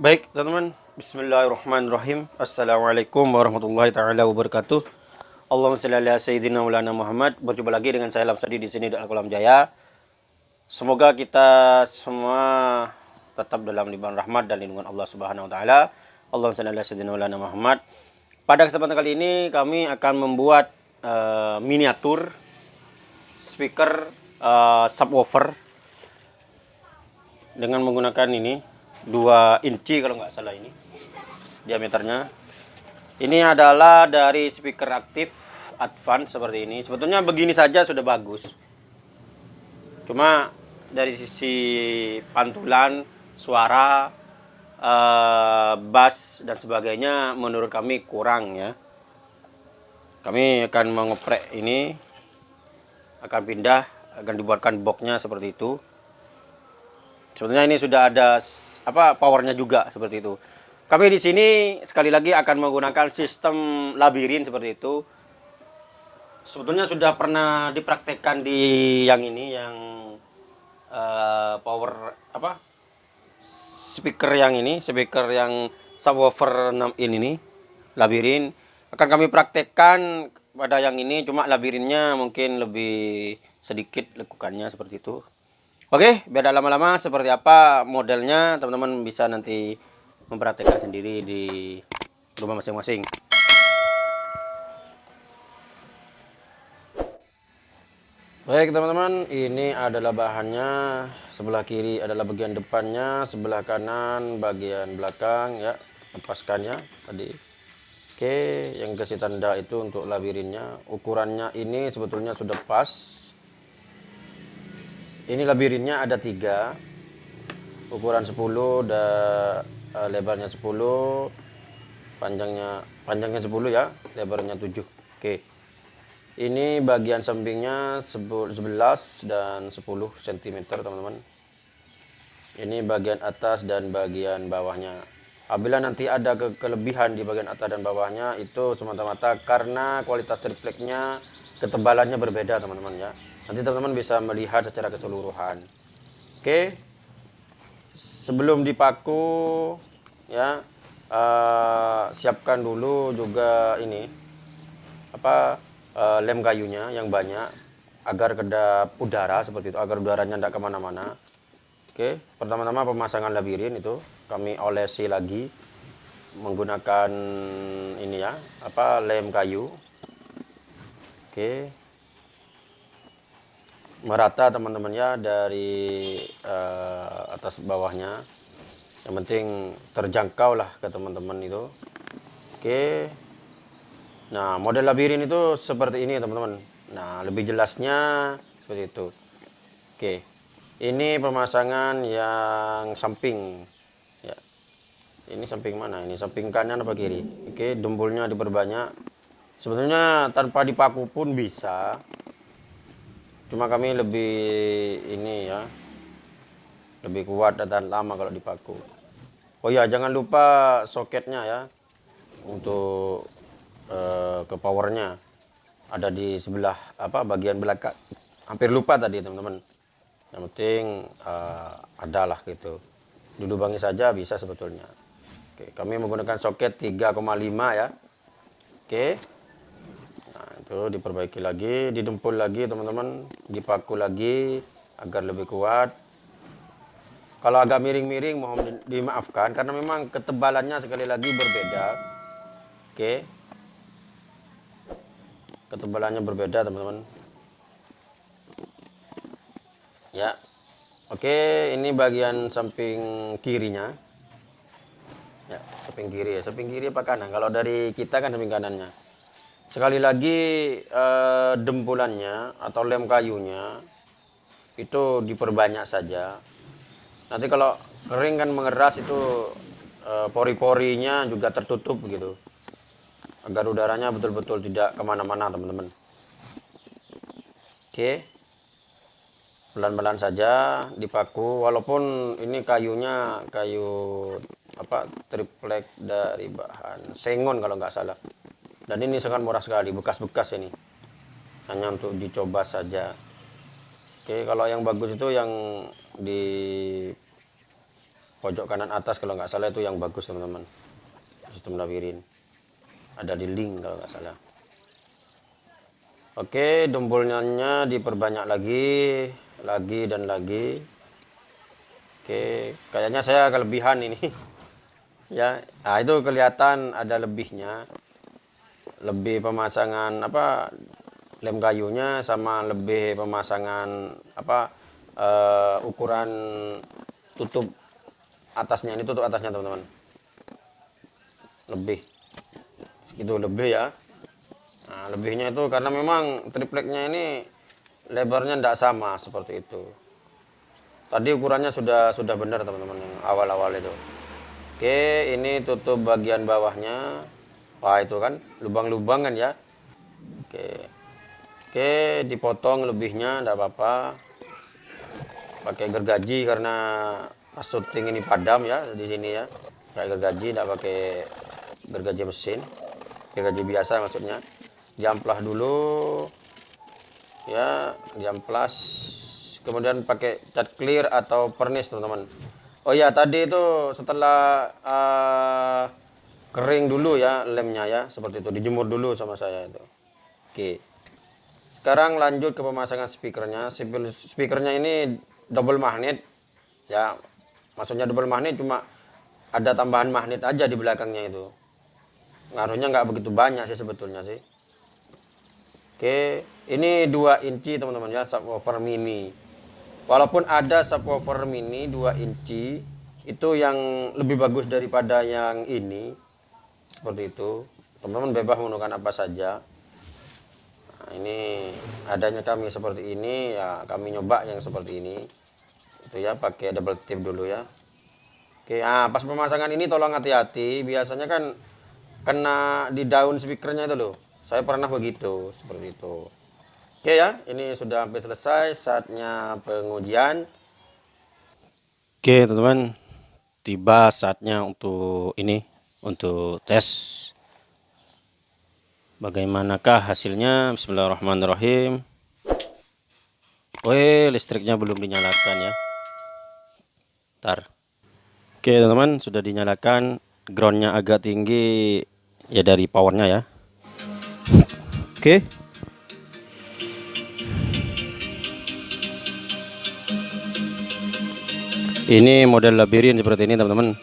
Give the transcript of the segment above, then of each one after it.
Baik, teman-teman. Bismillahirrahmanirrahim. Assalamualaikum warahmatullahi taala wabarakatuh. Allahumma shalli ala sayyidina Maulana Muhammad. Berjumpa lagi dengan saya Lamsadi di sini di Al-Qalam Jaya. Semoga kita semua tetap dalam limpahan rahmat dan lindungan Allah Subhanahu wa taala. Allahumma shalli ala sayyidina Maulana Muhammad. Pada kesempatan kali ini kami akan membuat uh, miniatur speaker uh, subwoofer dengan menggunakan ini 2 inci kalau nggak salah ini diameternya. Ini adalah dari speaker aktif advance seperti ini. Sebetulnya begini saja sudah bagus. Cuma dari sisi pantulan suara uh, bass dan sebagainya menurut kami kurang ya. Kami akan mengoprek ini akan pindah akan dibuatkan boxnya seperti itu Sebetulnya ini sudah ada apa powernya juga seperti itu. Kami di sini sekali lagi akan menggunakan sistem labirin seperti itu. Sebetulnya sudah pernah dipraktekkan di yang ini yang uh, power apa speaker yang ini, speaker yang subwoofer 6 in ini labirin akan kami praktekkan pada yang ini cuma labirinnya mungkin lebih sedikit lekukannya seperti itu. Oke, biar tidak lama-lama seperti apa modelnya, teman-teman bisa nanti mempraktekkan sendiri di rumah masing-masing. Baik teman-teman, ini adalah bahannya. Sebelah kiri adalah bagian depannya, sebelah kanan bagian belakang ya. Lepaskannya tadi. Oke, yang kasih tanda itu untuk labirinnya. Ukurannya ini sebetulnya sudah pas ini labirinnya ada tiga. Ukuran 10 dan uh, lebarnya 10 panjangnya panjangnya 10 ya lebarnya 7 oke. Ini bagian sampingnya 11 dan 10 cm teman-teman. Ini bagian atas dan bagian bawahnya. Apabila nanti ada ke kelebihan di bagian atas dan bawahnya itu semata-mata karena kualitas tripleknya ketebalannya berbeda teman-teman ya Nanti teman-teman bisa melihat secara keseluruhan. Oke. Sebelum dipaku ya uh, siapkan dulu juga ini apa uh, lem kayunya yang banyak agar kedap udara seperti itu agar udaranya tidak ke mana-mana oke pertama-tama pemasangan labirin itu kami olesi lagi menggunakan ini ya apa lem kayu oke merata teman-teman ya dari uh, atas bawahnya. Yang penting terjangkau lah ke teman-teman itu. Oke. Nah model labirin itu seperti ini teman-teman. Nah lebih jelasnya seperti itu. Oke. Ini pemasangan yang samping. Ya. Ini samping mana? Ini samping kanan apa kiri? Oke dembulnya diperbanyak. Sebetulnya tanpa dipaku pun bisa cuma kami lebih ini ya lebih kuat dan lama kalau dipaku oh ya jangan lupa soketnya ya untuk uh, ke powernya. Ada di sebelah apa bagian belakang hampir lupa tadi teman-teman. Yang penting uh, adalah gitu. Duduk bangi saja bisa sebetulnya. Oke kami menggunakan soket 3,5 ya. Oke itu diperbaiki lagi didempul lagi teman-teman. Dipaku lagi agar lebih kuat. Kalau agak miring-miring mohon dimaafkan karena memang ketebalannya sekali lagi berbeda. Oke? Ketebalannya berbeda teman-teman. Ya. Oke ini bagian samping kirinya. Ya samping kiri ya. Samping kiri apa kanan? Kalau dari kita kan samping kanannya Sekali lagi eh, dempulannya atau lem kayunya itu diperbanyak saja. Nanti kalau kering kan mengeras itu eh, pori-porinya juga tertutup gitu. Agar udaranya betul-betul tidak ke mana-mana teman-teman. Oke. Pelan-pelan saja dipaku walaupun ini kayunya kayu apa triplek dari bahan sengon kalau nggak salah dan ini sangat murah sekali bekas-bekas ini. Hanya untuk dicoba saja. Oke kalau yang bagus itu yang di pojok kanan atas kalau nggak salah itu yang bagus teman-teman. Sistem labirin ada di link kalau nggak salah. Oke dombolnya diperbanyak lagi lagi dan lagi. Oke kayaknya saya kelebihan ini. Ya nah itu kelihatan ada lebihnya lebih pemasangan apa lem kayunya sama lebih pemasangan apa uh, ukuran tutup atasnya. Ini tutup atasnya teman-teman. Lebih. Segitu lebih ya. Nah, lebihnya itu karena memang tripleknya ini lebarnya tidak sama seperti itu. Tadi ukurannya sudah sudah benar teman-teman awal-awal itu. Oke ini tutup bagian bawahnya wah itu kan lubang-lubang kan ya. Oke. Oke dipotong lebihnya tidak apa-apa. Pakai gergaji karena syuting ini padam ya di sini ya. Pakai gergaji tidak pakai gergaji mesin. Gergaji biasa maksudnya. Diamplas dulu ya diamplas. Kemudian pakai cat clear atau pernis teman-teman. Oh ya tadi itu setelah uh, kering dulu ya lemnya ya seperti itu. Dijemur dulu sama saya itu. Oke. Sekarang lanjut ke pemasangan speakernya. Speakernya ini double magnet ya. Maksudnya double magnet cuma ada tambahan magnet aja di belakangnya itu. Ngaruhnya nggak begitu banyak sih sebetulnya sih. Oke. Ini 2 inci teman-teman ya subwoofer mini. Walaupun ada subwoofer mini 2 inci itu yang lebih bagus daripada yang ini seperti itu. Teman-teman bebas menggunakan apa saja. Nah, ini adanya kami seperti ini ya kami nyoba yang seperti ini. Itu ya pakai double tip dulu ya. Oke ah pas pemasangan ini tolong hati-hati. Biasanya kan kena di daun speakernya itu loh. Saya pernah begitu seperti itu. Oke ya ini sudah hampir selesai saatnya pengujian. Oke teman-teman tiba saatnya untuk ini untuk tes. Bagaimanakah hasilnya? Bismillahirrahmanirrahim. Wih listriknya belum dinyalakan ya. Ntar. Oke teman-teman sudah dinyalakan. Groundnya agak tinggi. Ya dari powernya ya. Oke. Ini model labirin seperti ini teman-teman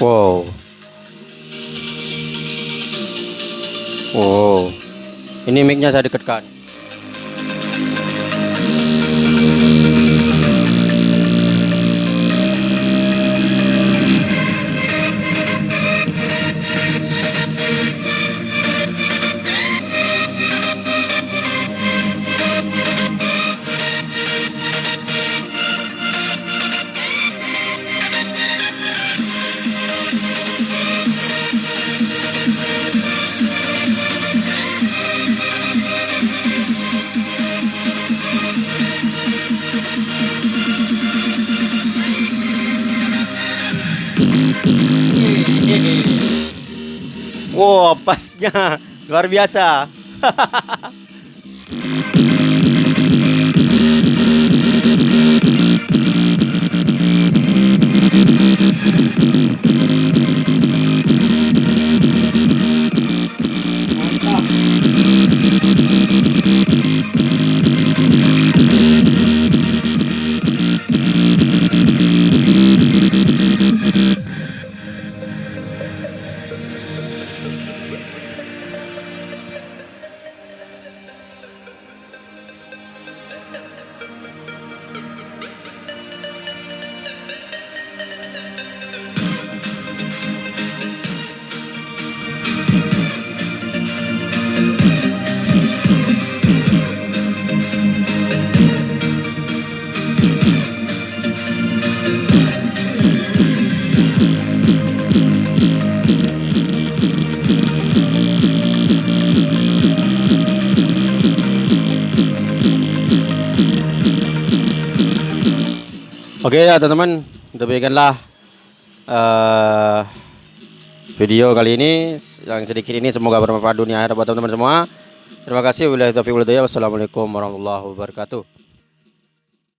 Wow. Wow. Ini micnya saya dekatkan. Wow, pasnya luar biasa. Oke ya teman-teman, demikianlah uh, video kali ini. Yang sedikit ini semoga bermanfaat dunia akhirat buat teman-teman semua. Terima kasih. Wabillahi taufiq wassalamualaikum warahmatullahi wabarakatuh